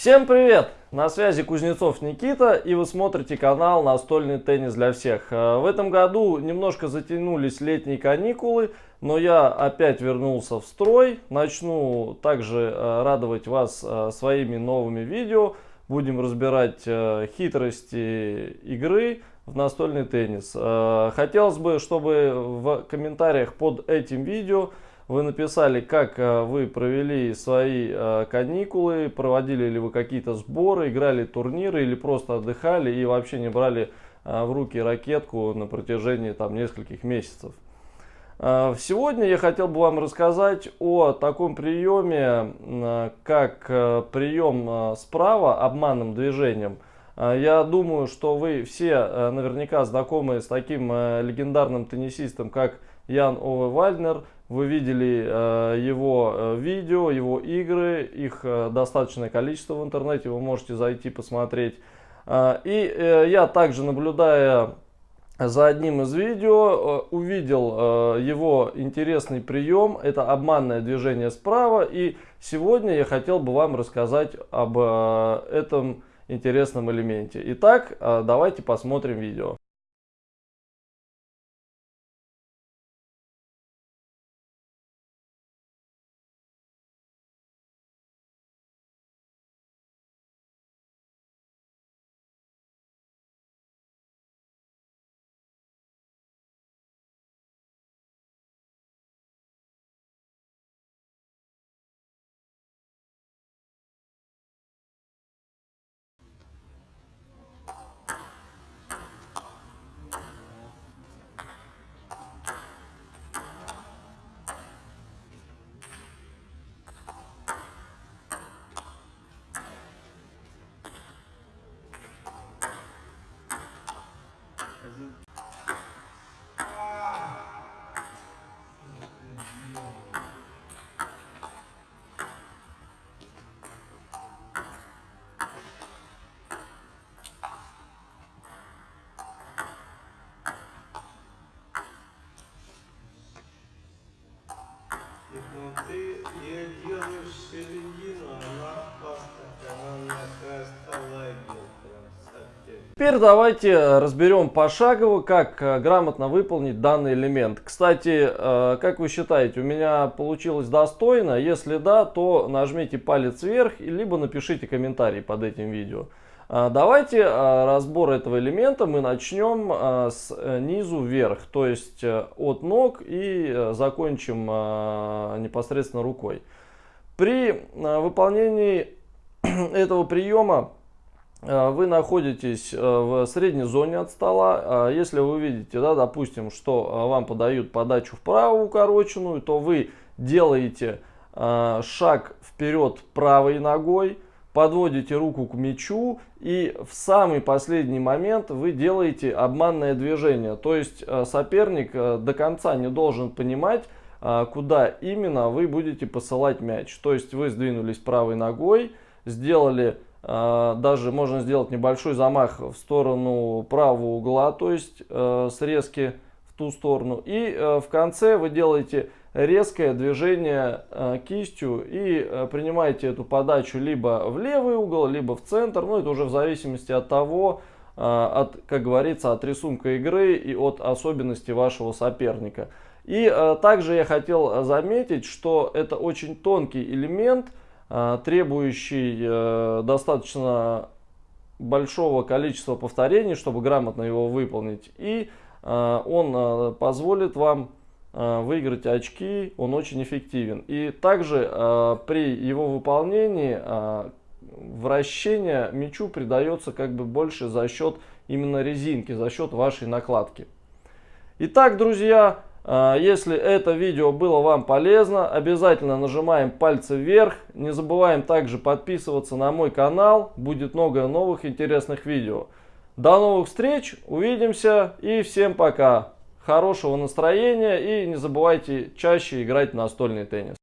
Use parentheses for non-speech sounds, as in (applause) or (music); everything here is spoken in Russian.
Всем привет! На связи Кузнецов Никита и вы смотрите канал Настольный теннис для всех. Э, в этом году немножко затянулись летние каникулы, но я опять вернулся в строй. Начну также э, радовать вас э, своими новыми видео. Будем разбирать хитрости игры в настольный теннис. Хотелось бы, чтобы в комментариях под этим видео вы написали, как э, вы провели свои э, каникулы, проводили ли вы какие-то сборы, играли турниры или просто отдыхали и вообще не брали э, в руки ракетку на протяжении там нескольких месяцев. Сегодня я хотел бы вам рассказать о таком приеме, как прием справа обманным движением. Я думаю, что вы все наверняка знакомы с таким легендарным теннисистом, как Ян Ове Вальнер. Вы видели э, его э, видео, его игры, их э, достаточное количество в интернете, вы можете зайти посмотреть. Э, и э, я также, наблюдая за одним из видео, э, увидел э, его интересный прием, это обманное движение справа. И сегодня я хотел бы вам рассказать об э, этом интересном элементе. Итак, э, давайте посмотрим видео. Но ты ее делаешь середину, она постоянно стала Теперь давайте разберем пошагово, как э, грамотно выполнить данный элемент. Кстати, э, как вы считаете, у меня получилось достойно? Если да, то нажмите палец вверх, либо напишите комментарий под этим видео. А, давайте а, разбор этого элемента мы начнем а, с э, низу вверх, то есть э, от ног и э, закончим непосредственно рукой. При выполнении (clears throat) этого приема вы находитесь в средней зоне от стола. Если вы видите, да, допустим, что вам подают подачу вправо укороченную, то вы делаете шаг вперед правой ногой, подводите руку к мячу и в самый последний момент вы делаете обманное движение. То есть э, соперник э, до конца не должен понимать, э, куда именно вы будете посылать мяч. То есть вы сдвинулись правой ногой, сделали даже можно сделать небольшой замах в сторону правого угла, то есть срезки в ту сторону. И в конце вы делаете резкое движение э, кистью и э, принимаете эту подачу либо в левый угол, либо в центр. Ну, это уже в зависимости от того, э, от, как говорится, от рисунка игры и от особенностей вашего соперника. И также я хотел заметить, что это очень тонкий элемент, требующий достаточно большого количества повторений, чтобы грамотно его выполнить. И он позволит вам выиграть очки, он очень эффективен. И также э, при его выполнении э, вращение мячу придается как бы больше за счет именно резинки, за счет вашей накладки. Итак, друзья, если это видео было вам полезно, обязательно нажимаем пальцы вверх. Не забываем также подписываться на мой канал, будет много новых интересных видео. До новых встреч, увидимся и всем пока! Хорошего настроения и не забывайте чаще играть в настольный теннис.